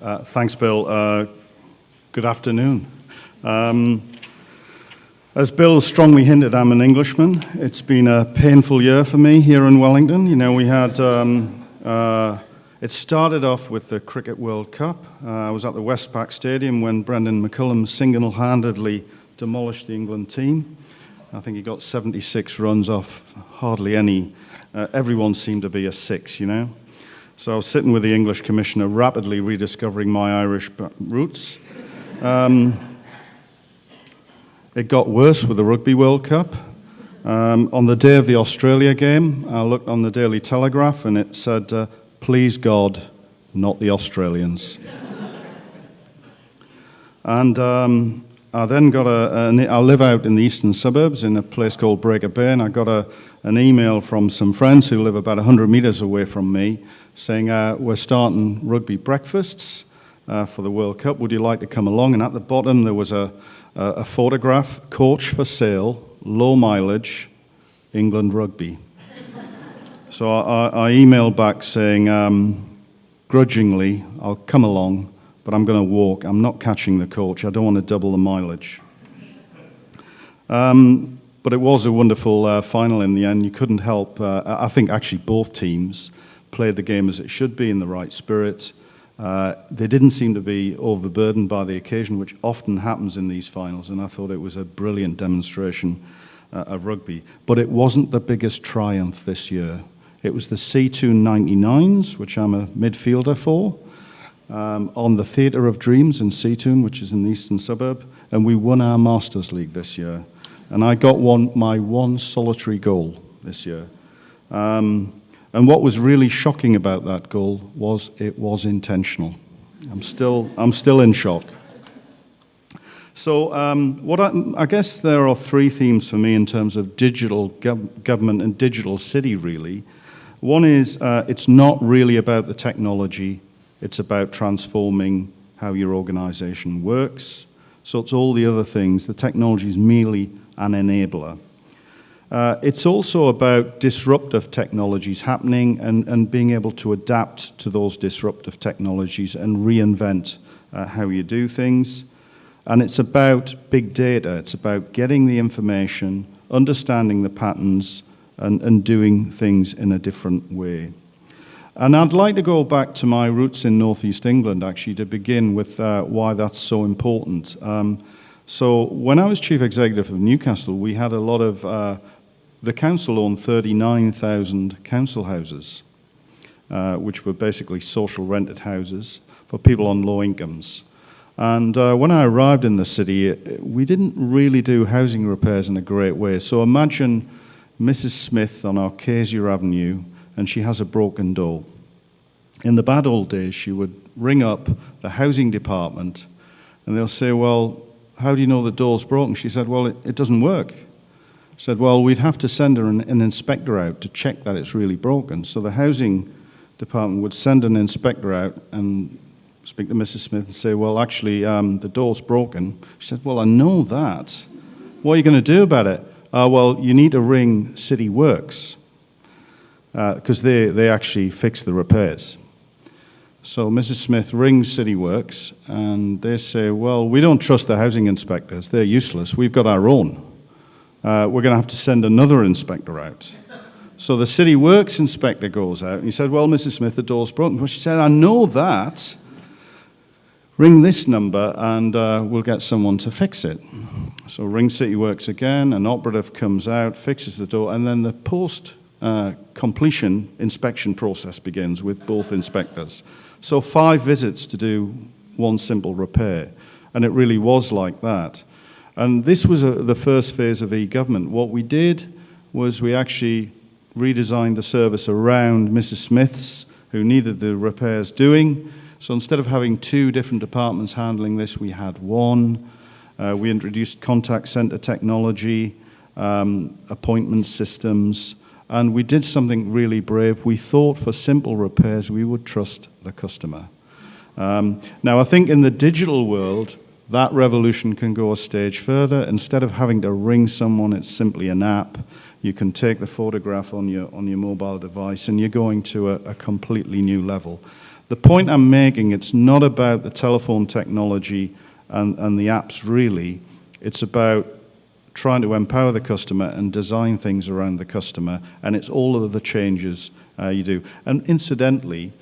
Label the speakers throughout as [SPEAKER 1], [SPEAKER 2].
[SPEAKER 1] Uh, thanks, Bill. Uh, good afternoon. Um, as Bill strongly hinted, I'm an Englishman. It's been a painful year for me here in Wellington. You know, we had, um, uh, it started off with the Cricket World Cup. Uh, I was at the Westpac Stadium when Brendon McCullum single-handedly demolished the England team. I think he got 76 runs off hardly any. Uh, everyone seemed to be a six, you know. So I was sitting with the English commissioner, rapidly rediscovering my Irish roots. Um, it got worse with the Rugby World Cup. Um, on the day of the Australia game, I looked on the Daily Telegraph and it said, uh, please God, not the Australians. and um, I then got a, a, I live out in the eastern suburbs in a place called Breaker Bay, and I got a, an email from some friends who live about 100 metres away from me saying, uh, we're starting rugby breakfasts uh, for the World Cup. Would you like to come along? And at the bottom there was a, a photograph, coach for sale, low mileage, England rugby. so I, I, emailed back saying, um, grudgingly, I'll come along, but I'm going to walk. I'm not catching the coach. I don't want to double the mileage. Um, but it was a wonderful uh, final in the end. You couldn't help, uh, I think actually both teams played the game as it should be in the right spirit. Uh, they didn't seem to be overburdened by the occasion, which often happens in these finals, and I thought it was a brilliant demonstration uh, of rugby. But it wasn't the biggest triumph this year. It was the C2 99s, which I'm a midfielder for, um, on the Theatre of Dreams in Seatoun, which is in the eastern suburb, and we won our Masters League this year. And I got one, my one solitary goal this year. Um, and what was really shocking about that goal was it was intentional. I'm still, I'm still in shock. So um, what I, I, guess there are three themes for me in terms of digital gov government and digital city, really. One is uh, it's not really about the technology. It's about transforming how your organization works. So it's all the other things. The technology is merely an enabler. Uh, it's also about disruptive technologies happening and, and being able to adapt to those disruptive technologies and reinvent uh, how you do things. And it's about big data. It's about getting the information, understanding the patterns, and, and doing things in a different way. And I'd like to go back to my roots in Northeast England, actually, to begin with uh, why that's so important. Um, so when I was chief executive of Newcastle, we had a lot of uh, the council owned 39,000 council houses, uh, which were basically social rented houses for people on low incomes. And uh, when I arrived in the city, we didn't really do housing repairs in a great way. So imagine Mrs. Smith on Acacia Avenue, and she has a broken door. In the bad old days, she would ring up the housing department, and they'll say, well, how do you know the door's broken? She said, well, it, it doesn't work said, well, we'd have to send an, an inspector out to check that it's really broken. So the housing department would send an inspector out and speak to Mrs. Smith and say, well, actually, um, the door's broken. She said, well, I know that. What are you going to do about it? Uh, well, you need to ring City Works because uh, they, they actually fix the repairs. So Mrs. Smith rings City Works and they say, well, we don't trust the housing inspectors. They're useless. We've got our own uh, we're going to have to send another inspector out. So the city works inspector goes out and he said, well, Mrs. Smith, the door's broken. Well, she said, I know that. Ring this number and uh, we'll get someone to fix it. So ring City Works again, an operative comes out, fixes the door, and then the post uh, completion inspection process begins with both inspectors. So five visits to do one simple repair. And it really was like that. And this was a, the first phase of e-government. What we did was we actually redesigned the service around Mrs. Smith's, who needed the repairs doing. So instead of having two different departments handling this, we had one. Uh, we introduced contact center technology, um, appointment systems, and we did something really brave. We thought for simple repairs, we would trust the customer. Um, now, I think in the digital world, that revolution can go a stage further. Instead of having to ring someone, it's simply an app. You can take the photograph on your, on your mobile device and you're going to a, a completely new level. The point I'm making, it's not about the telephone technology and, and the apps really. It's about trying to empower the customer and design things around the customer, and it's all of the changes uh, you do. And incidentally,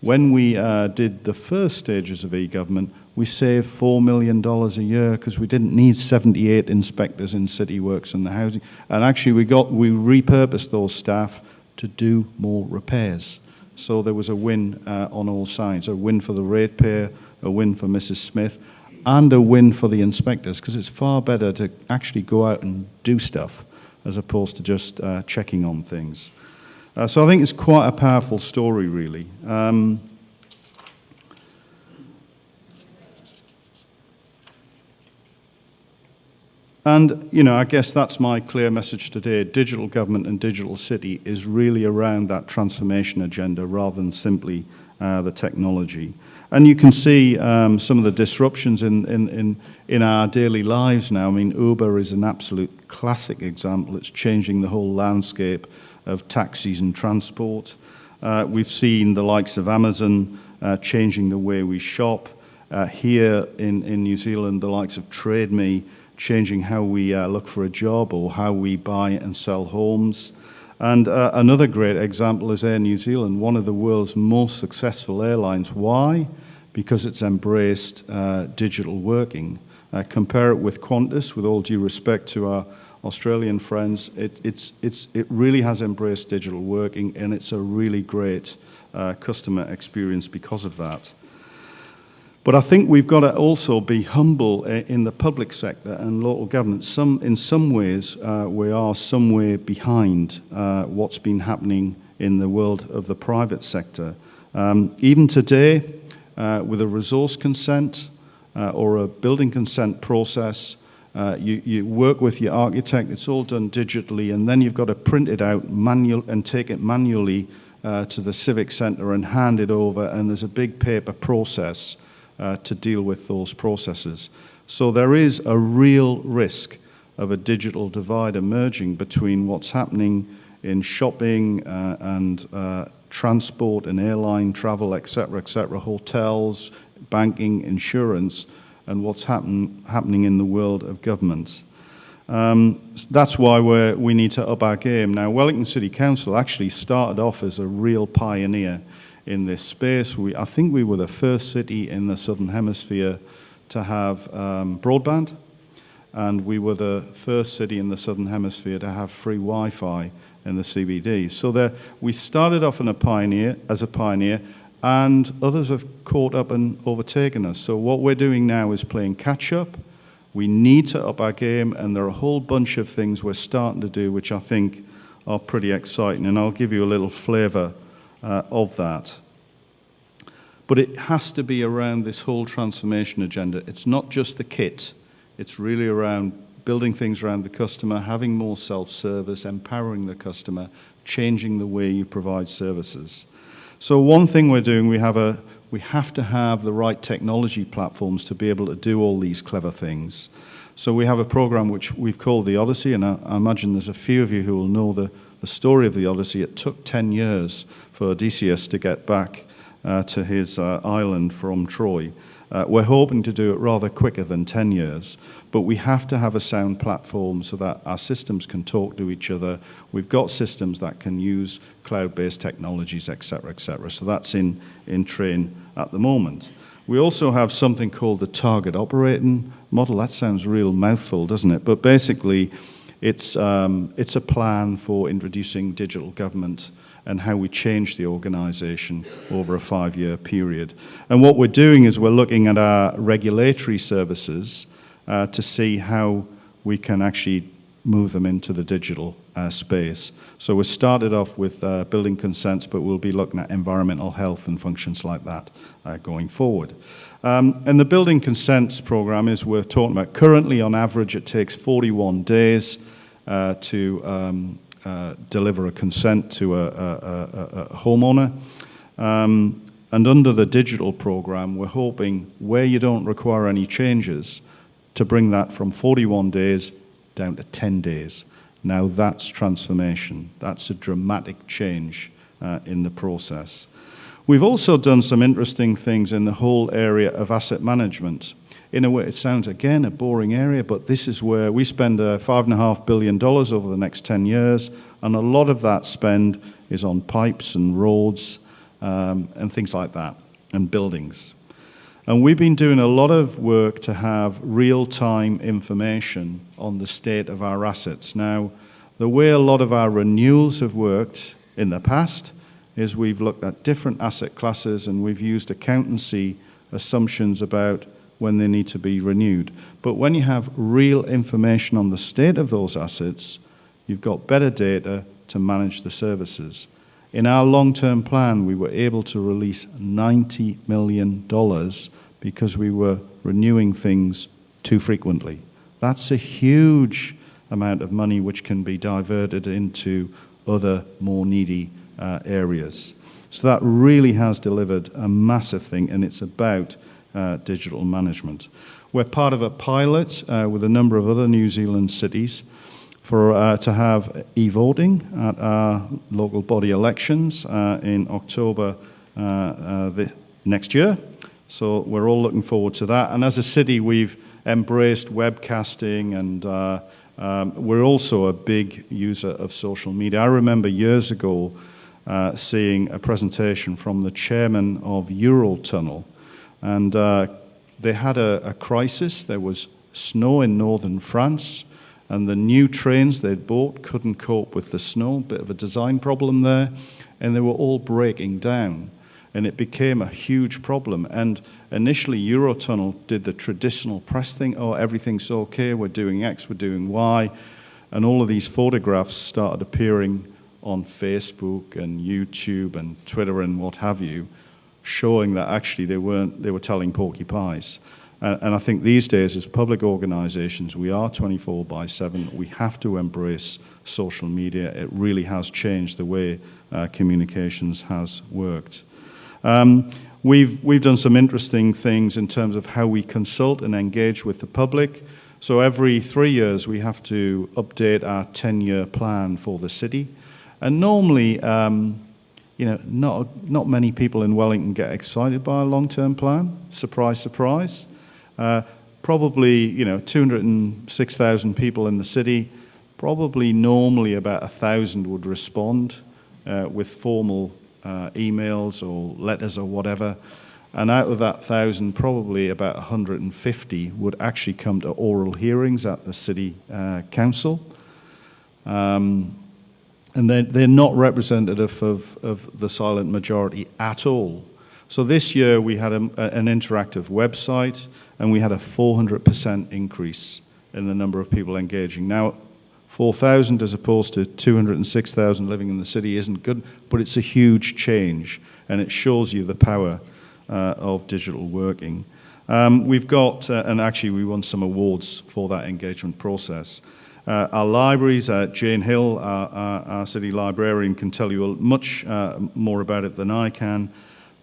[SPEAKER 1] when we uh, did the first stages of e-government, we saved $4 million a year because we didn't need 78 inspectors in city works and the housing. And actually, we, got, we repurposed those staff to do more repairs. So there was a win uh, on all sides, a win for the ratepayer, a win for Mrs. Smith, and a win for the inspectors because it's far better to actually go out and do stuff as opposed to just uh, checking on things. Uh, so I think it's quite a powerful story, really. Um, And, you know, I guess that's my clear message today. Digital government and digital city is really around that transformation agenda rather than simply uh, the technology. And you can see um, some of the disruptions in, in, in, in our daily lives now. I mean, Uber is an absolute classic example. It's changing the whole landscape of taxis and transport. Uh, we've seen the likes of Amazon uh, changing the way we shop. Uh, here in, in New Zealand, the likes of TradeMe changing how we uh, look for a job or how we buy and sell homes. And uh, another great example is Air New Zealand, one of the world's most successful airlines. Why? Because it's embraced uh, digital working. Uh, compare it with Qantas, with all due respect to our Australian friends, it, it's, it's, it really has embraced digital working and it's a really great uh, customer experience because of that. But I think we've got to also be humble in the public sector and local government. Some, in some ways, uh, we are somewhere behind uh, what's been happening in the world of the private sector. Um, even today, uh, with a resource consent uh, or a building consent process, uh, you, you work with your architect, it's all done digitally, and then you've got to print it out manual and take it manually uh, to the civic centre and hand it over, and there's a big paper process uh, to deal with those processes. So there is a real risk of a digital divide emerging between what's happening in shopping uh, and uh, transport and airline travel, etc., etc., hotels, banking, insurance, and what's happen, happening in the world of government. Um, that's why we need to up our game. Now, Wellington City Council actually started off as a real pioneer in this space. We, I think we were the first city in the Southern Hemisphere to have um, broadband, and we were the first city in the Southern Hemisphere to have free Wi-Fi in the CBD. So there, we started off in a pioneer, as a pioneer, and others have caught up and overtaken us. So what we're doing now is playing catch up. We need to up our game, and there are a whole bunch of things we're starting to do which I think are pretty exciting, and I'll give you a little flavor uh, of that. But it has to be around this whole transformation agenda. It's not just the kit, it's really around building things around the customer, having more self-service, empowering the customer, changing the way you provide services. So one thing we're doing, we have, a, we have to have the right technology platforms to be able to do all these clever things. So we have a program which we've called the Odyssey, and I, I imagine there's a few of you who will know the, the story of the Odyssey. It took 10 years for Odysseus to get back uh, to his uh, island from Troy. Uh, we're hoping to do it rather quicker than 10 years, but we have to have a sound platform so that our systems can talk to each other. We've got systems that can use cloud-based technologies, et cetera, et cetera. So that's in, in train at the moment. We also have something called the target operating model. That sounds real mouthful, doesn't it? But basically, it's, um, it's a plan for introducing digital government and how we change the organization over a five-year period. And what we're doing is we're looking at our regulatory services uh, to see how we can actually move them into the digital uh, space. So we started off with uh, building consents, but we'll be looking at environmental health and functions like that uh, going forward. Um, and the building consents program is worth talking about. Currently, on average, it takes 41 days uh, to um, uh, deliver a consent to a, a, a, homeowner. Um, and under the digital program, we're hoping where you don't require any changes to bring that from 41 days down to 10 days. Now that's transformation. That's a dramatic change uh, in the process. We've also done some interesting things in the whole area of asset management. In a way, it sounds, again, a boring area, but this is where we spend uh, $5.5 billion over the next 10 years, and a lot of that spend is on pipes and roads um, and things like that, and buildings. And we've been doing a lot of work to have real-time information on the state of our assets. Now, the way a lot of our renewals have worked in the past is we've looked at different asset classes and we've used accountancy assumptions about when they need to be renewed. But when you have real information on the state of those assets, you've got better data to manage the services. In our long-term plan, we were able to release $90 million because we were renewing things too frequently. That's a huge amount of money which can be diverted into other more needy uh, areas. So that really has delivered a massive thing, and it's about digital management. We're part of a pilot uh, with a number of other New Zealand cities for uh, to have e-voting at our local body elections uh, in October uh, the, next year. So we're all looking forward to that. And as a city, we've embraced webcasting and uh, um, we're also a big user of social media. I remember years ago uh, seeing a presentation from the chairman of Eurotunnel and uh, they had a, a crisis. There was snow in northern France and the new trains they'd bought couldn't cope with the snow, bit of a design problem there, and they were all breaking down. And it became a huge problem. And initially, Eurotunnel did the traditional press thing, oh, everything's okay, we're doing X, we're doing Y, and all of these photographs started appearing on Facebook and YouTube and Twitter and what have you, showing that actually they weren't, they were telling porky pies. And, and I think these days, as public organizations, we are 24 by 7. We have to embrace social media. It really has changed the way uh, communications has worked. Um, we've, we've done some interesting things in terms of how we consult and engage with the public. So every three years we have to update our 10-year plan for the city. And normally, um, you know, not, not many people in Wellington get excited by a long-term plan. Surprise, surprise. Uh, probably, you know, 206,000 people in the city. Probably normally about 1,000 would respond uh, with formal uh, emails or letters or whatever. And out of that thousand, probably about 150 would actually come to oral hearings at the city uh, council. Um, and they're, they're not representative of, of the silent majority at all. So this year we had a, an interactive website and we had a 400% increase in the number of people engaging. Now, 4,000 as opposed to 206,000 living in the city isn't good, but it's a huge change, and it shows you the power uh, of digital working. Um, we've got, uh, and actually we won some awards for that engagement process. Uh, our libraries, uh, Jane Hill, our, our, our, city librarian, can tell you much uh, more about it than I can,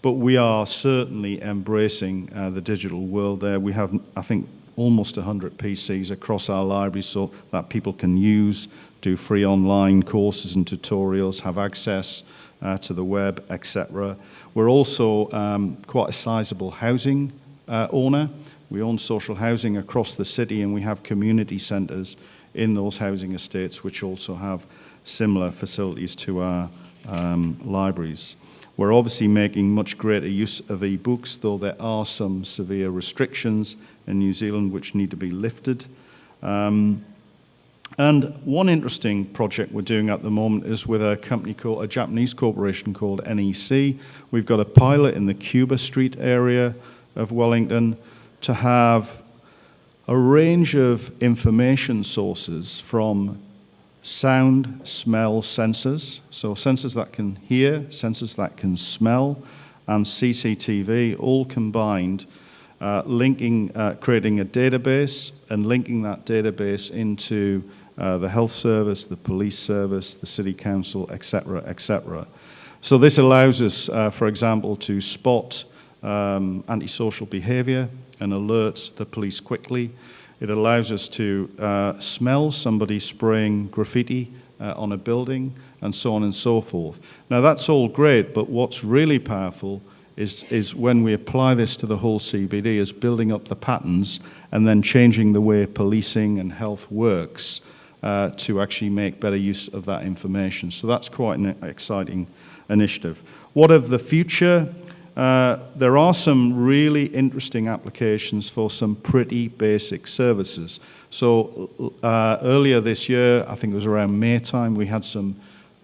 [SPEAKER 1] but we are certainly embracing uh, the digital world there. We have, I think, almost 100 PCs across our library so that people can use, do free online courses and tutorials, have access uh, to the web, etc. We're also um, quite a sizable housing uh, owner. We own social housing across the city and we have community centres in those housing estates which also have similar facilities to our um, libraries. We're obviously making much greater use of e-books, though there are some severe restrictions in New Zealand which need to be lifted. Um, and one interesting project we're doing at the moment is with a company called, a Japanese corporation called NEC. We've got a pilot in the Cuba Street area of Wellington to have a range of information sources from sound, smell sensors, so sensors that can hear, sensors that can smell, and CCTV all combined, uh, linking, uh, creating a database and linking that database into uh, the health service, the police service, the city council, etc., etc. So this allows us, uh, for example, to spot um, antisocial behavior and alerts the police quickly. It allows us to uh, smell somebody spraying graffiti uh, on a building and so on and so forth. Now, that's all great, but what's really powerful is, is when we apply this to the whole CBD, is building up the patterns and then changing the way policing and health works uh, to actually make better use of that information. So that's quite an exciting initiative. What of the future? Uh, there are some really interesting applications for some pretty basic services. So uh, earlier this year, I think it was around May time, we had some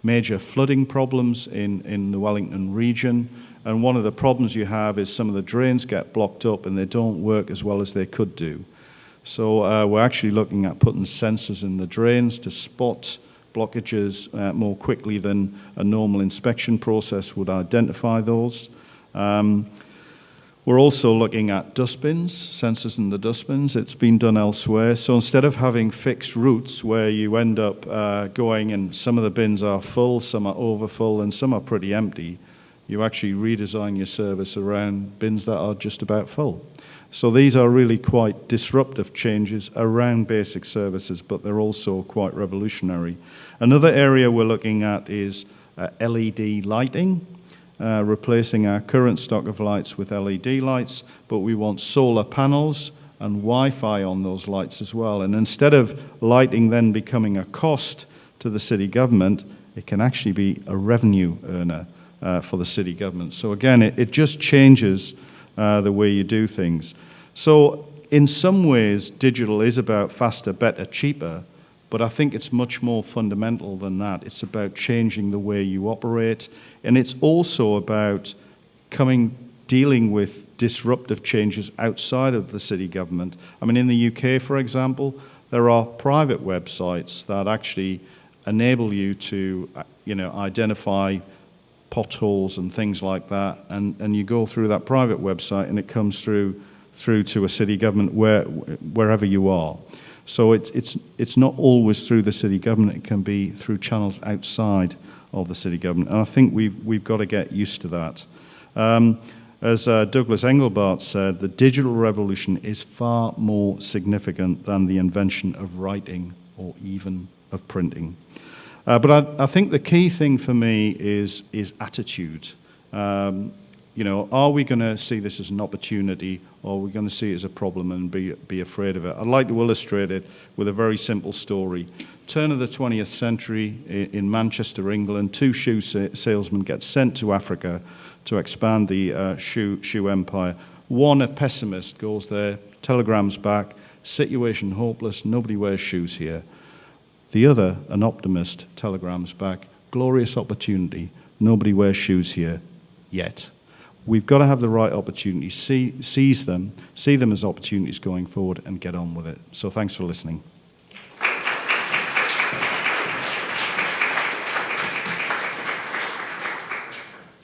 [SPEAKER 1] major flooding problems in, in the Wellington region. And one of the problems you have is some of the drains get blocked up and they don't work as well as they could do. So uh, we're actually looking at putting sensors in the drains to spot blockages uh, more quickly than a normal inspection process would identify those. Um, we're also looking at dustbins, sensors in the dustbins. It's been done elsewhere. So instead of having fixed routes where you end up uh, going and some of the bins are full, some are overfull, and some are pretty empty, you actually redesign your service around bins that are just about full. So these are really quite disruptive changes around basic services, but they're also quite revolutionary. Another area we're looking at is uh, LED lighting, uh, replacing our current stock of lights with LED lights, but we want solar panels and Wi-Fi on those lights as well. And instead of lighting then becoming a cost to the city government, it can actually be a revenue earner uh, for the city government. So again, it, it just changes uh, the way you do things. So in some ways, digital is about faster, better, cheaper, but I think it's much more fundamental than that. It's about changing the way you operate, and it's also about coming, dealing with disruptive changes outside of the city government. I mean, in the UK, for example, there are private websites that actually enable you to, uh, you know, identify potholes and things like that, and, and you go through that private website and it comes through through to a city government where, wherever you are. So it, it's, it's not always through the city government, it can be through channels outside of the city government. And I think we've, we've got to get used to that. Um, as uh, Douglas Engelbart said, the digital revolution is far more significant than the invention of writing or even of printing. Uh, but I, I, think the key thing for me is, is attitude. Um, you know, are we going to see this as an opportunity or are we going to see it as a problem and be, be afraid of it? I'd like to illustrate it with a very simple story. Turn of the 20th century in Manchester, England, two shoe salesmen get sent to Africa to expand the uh, shoe, shoe empire. One, a pessimist, goes there, telegrams back, situation hopeless, nobody wears shoes here. The other, an optimist, telegrams back, glorious opportunity, nobody wears shoes here yet. We've got to have the right opportunities, see, seize them, see them as opportunities going forward and get on with it. So thanks for listening.